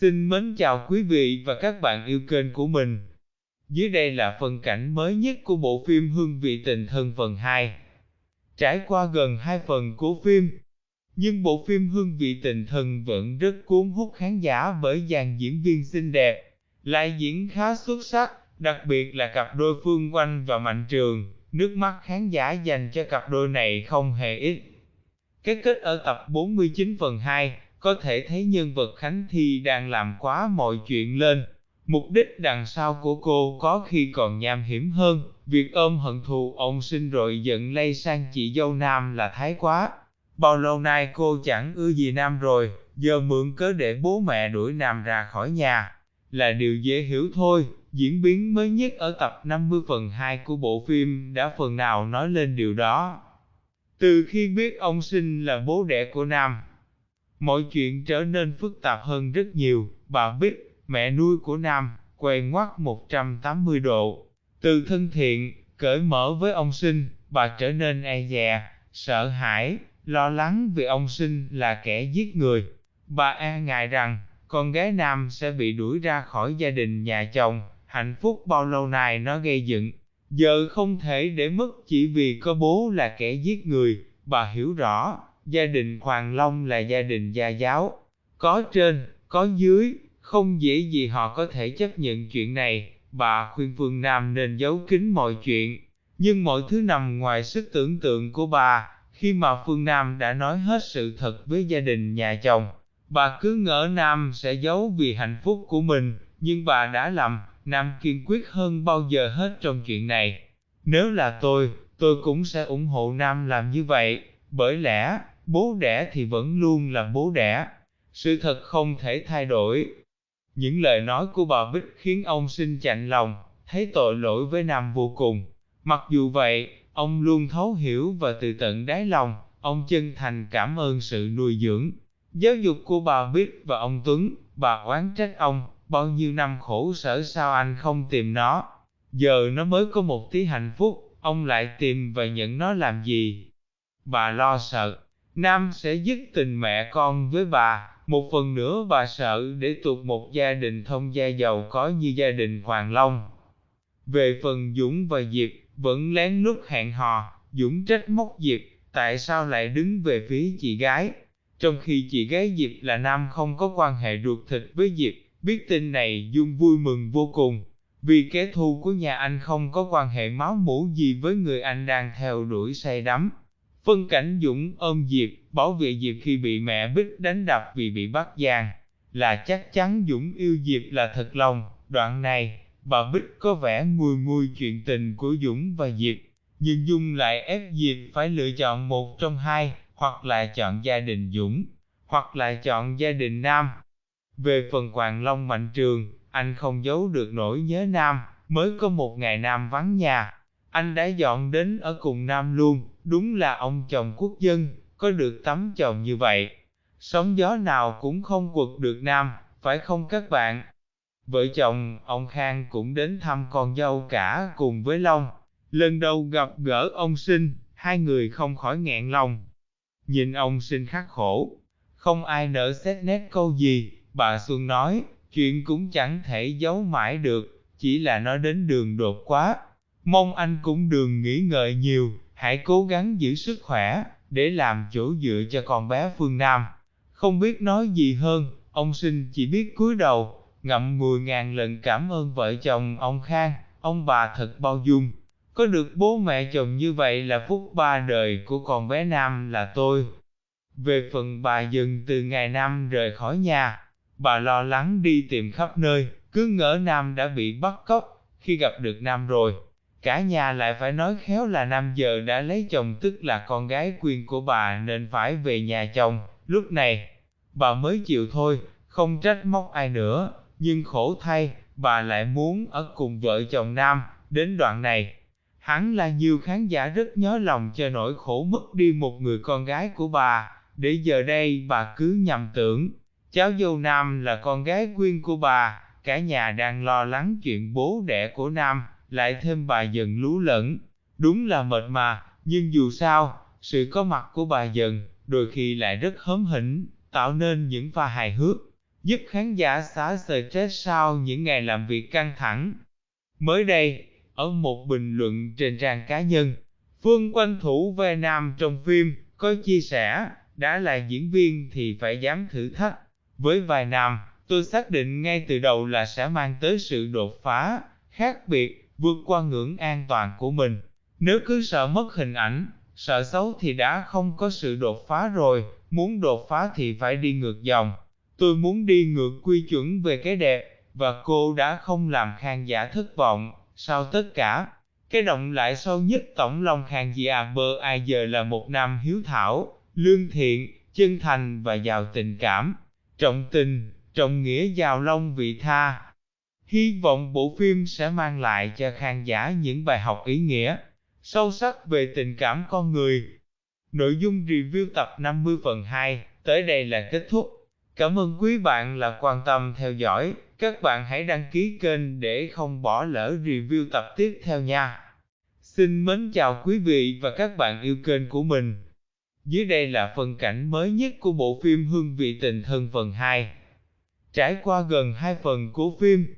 Xin mến chào quý vị và các bạn yêu kênh của mình. Dưới đây là phần cảnh mới nhất của bộ phim Hương vị tình thân phần 2. Trải qua gần 2 phần của phim, nhưng bộ phim Hương vị tình thân vẫn rất cuốn hút khán giả bởi dàn diễn viên xinh đẹp, lại diễn khá xuất sắc, đặc biệt là cặp đôi Phương Oanh và Mạnh Trường, nước mắt khán giả dành cho cặp đôi này không hề ít. Cái kết ở tập 49 phần 2, có thể thấy nhân vật Khánh Thi đang làm quá mọi chuyện lên. Mục đích đằng sau của cô có khi còn nham hiểm hơn, việc ôm hận thù ông sinh rồi giận lây sang chị dâu Nam là thái quá. Bao lâu nay cô chẳng ưa gì Nam rồi, giờ mượn cớ để bố mẹ đuổi Nam ra khỏi nhà, là điều dễ hiểu thôi. Diễn biến mới nhất ở tập 50 phần 2 của bộ phim đã phần nào nói lên điều đó. Từ khi biết ông sinh là bố đẻ của Nam, mọi chuyện trở nên phức tạp hơn rất nhiều, bà biết, mẹ nuôi của Nam, quen ngoắt 180 độ. Từ thân thiện, cởi mở với ông sinh, bà trở nên e dè, sợ hãi, lo lắng vì ông sinh là kẻ giết người. Bà e ngại rằng, con gái Nam sẽ bị đuổi ra khỏi gia đình nhà chồng, hạnh phúc bao lâu nay nó gây dựng. Giờ không thể để mất chỉ vì có bố là kẻ giết người, bà hiểu rõ, gia đình Hoàng Long là gia đình gia giáo, có trên, có dưới, không dễ gì họ có thể chấp nhận chuyện này, bà khuyên Phương Nam nên giấu kín mọi chuyện, nhưng mọi thứ nằm ngoài sức tưởng tượng của bà, khi mà Phương Nam đã nói hết sự thật với gia đình nhà chồng, bà cứ ngỡ Nam sẽ giấu vì hạnh phúc của mình, nhưng bà đã lầm, Nam kiên quyết hơn bao giờ hết trong chuyện này. Nếu là tôi, tôi cũng sẽ ủng hộ Nam làm như vậy, bởi lẽ, bố đẻ thì vẫn luôn là bố đẻ. Sự thật không thể thay đổi. Những lời nói của bà Bích khiến ông sinh chạnh lòng, thấy tội lỗi với Nam vô cùng. Mặc dù vậy, ông luôn thấu hiểu và từ tận đáy lòng, ông chân thành cảm ơn sự nuôi dưỡng, giáo dục của bà Bích và ông Tuấn, bà oán trách ông, bao nhiêu năm khổ sở sao anh không tìm nó. Giờ nó mới có một tí hạnh phúc, ông lại tìm và nhận nó làm gì? Bà lo sợ, Nam sẽ dứt tình mẹ con với bà, một phần nữa bà sợ để tuột một gia đình thông gia giàu có như gia đình Hoàng Long. Về phần Dũng và Diệp, vẫn lén lút hẹn hò, Dũng trách móc Diệp, tại sao lại đứng về phía chị gái, trong khi chị gái Diệp là Nam không có quan hệ ruột thịt với Diệp, biết tin này Dung vui mừng vô cùng, vì kẻ thù của nhà anh không có quan hệ máu mủ gì với người anh đang theo đuổi say đắm. Phân cảnh Dũng ôm Diệp, bảo vệ Diệp khi bị mẹ Bích đánh đập vì bị bắt giang. là chắc chắn Dũng yêu Diệp là thật lòng. Đoạn này, bà Bích có vẻ nguôi nguôi chuyện tình của Dũng và Diệp, nhưng Dung lại ép Diệp phải lựa chọn một trong hai, hoặc là chọn gia đình Dũng, hoặc là chọn gia đình Nam. Về phần Hoàng Long Mạnh Trường, anh không giấu được nỗi nhớ Nam, mới có một ngày Nam vắng nhà, anh đã dọn đến ở cùng Nam luôn, đúng là ông chồng quốc dân, có được tấm chồng như vậy. Sóng gió nào cũng không quật được Nam, phải không các bạn? Vợ chồng, ông Khang cũng đến thăm con dâu cả cùng với Long. Lần đầu gặp gỡ ông sinh, hai người không khỏi nghẹn lòng. Nhìn ông sinh khắc khổ, không ai nỡ xét nét câu gì, bà Xuân nói, chuyện cũng chẳng thể giấu mãi được, chỉ là nó đến đường đột quá, Mong anh cũng đừng nghĩ ngợi nhiều, hãy cố gắng giữ sức khỏe, để làm chỗ dựa cho con bé Phương Nam. Không biết nói gì hơn, ông sinh chỉ biết cúi đầu, ngậm mười ngàn lần cảm ơn vợ chồng ông Khang, ông bà thật bao dung. Có được bố mẹ chồng như vậy là phúc ba đời của con bé Nam là tôi. Về phần bà dừng từ ngày Nam rời khỏi nhà, bà lo lắng đi tìm khắp nơi, cứ ngỡ Nam đã bị bắt cóc, khi gặp được Nam rồi, Cả nhà lại phải nói khéo là năm giờ đã lấy chồng tức là con gái quyền của bà nên phải về nhà chồng, lúc này, bà mới chịu thôi, không trách móc ai nữa, nhưng khổ thay, bà lại muốn ở cùng vợ chồng nam, đến đoạn này. Hắn là nhiều khán giả rất nhớ lòng cho nỗi khổ mất đi một người con gái của bà, để giờ đây bà cứ nhầm tưởng, cháu dâu nam là con gái quyên của bà, cả nhà đang lo lắng chuyện bố đẻ của nam lại thêm bà dần lú lẫn. Đúng là mệt mà, nhưng dù sao, sự có mặt của bà dần, đôi khi lại rất hớm hỉnh, tạo nên những pha hài hước. giúp khán giả xả stress sau những ngày làm việc căng thẳng. Mới đây, ở một bình luận trên trang cá nhân, Phương quanh thủ vai nam trong phim, có chia sẻ, đã là diễn viên thì phải dám thử thách. Với vai nam, tôi xác định ngay từ đầu là sẽ mang tới sự đột phá, khác biệt, vượt qua ngưỡng an toàn của mình. Nếu cứ sợ mất hình ảnh, sợ xấu thì đã không có sự đột phá rồi, muốn đột phá thì phải đi ngược dòng. Tôi muốn đi ngược quy chuẩn về cái đẹp, và cô đã không làm khang giả thất vọng, sau tất cả. Cái động lại sâu nhất tổng lòng khang gì à bơ ai giờ là một nam hiếu thảo, lương thiện, chân thành và giàu tình cảm, trọng tình, trọng nghĩa giàu long vị tha. Hy vọng bộ phim sẽ mang lại cho khán giả những bài học ý nghĩa, sâu sắc về tình cảm con người. Nội dung review tập 50 phần 2, tới đây là kết thúc. Cảm ơn quý bạn là quan tâm theo dõi, các bạn hãy đăng ký kênh để không bỏ lỡ review tập tiếp theo nha. Xin mến chào quý vị và các bạn yêu kênh của mình. Dưới đây là phần cảnh mới nhất của bộ phim Hương vị tình thân phần 2. Trải qua gần 2 phần của phim,